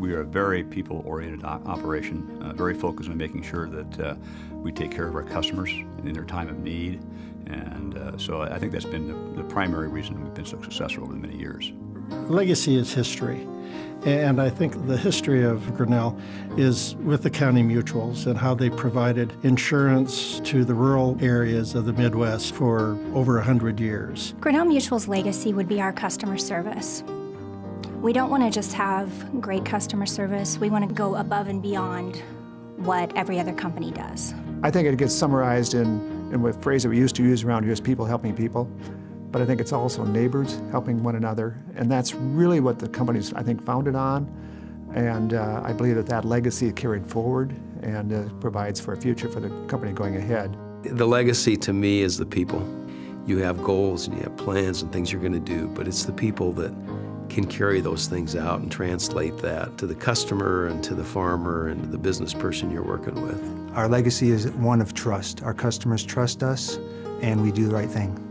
We are a very people-oriented operation, uh, very focused on making sure that uh, we take care of our customers in their time of need. And uh, so I think that's been the, the primary reason we've been so successful over the many years. Legacy is history. And I think the history of Grinnell is with the county mutuals and how they provided insurance to the rural areas of the Midwest for over 100 years. Grinnell Mutual's legacy would be our customer service. We don't want to just have great customer service, we want to go above and beyond what every other company does. I think it gets summarized in, in a phrase that we used to use around here is people helping people but I think it's also neighbors helping one another, and that's really what the company's, I think, founded on, and uh, I believe that that legacy is carried forward and uh, provides for a future for the company going ahead. The legacy to me is the people. You have goals and you have plans and things you're going to do, but it's the people that can carry those things out and translate that to the customer and to the farmer and to the business person you're working with. Our legacy is one of trust. Our customers trust us, and we do the right thing.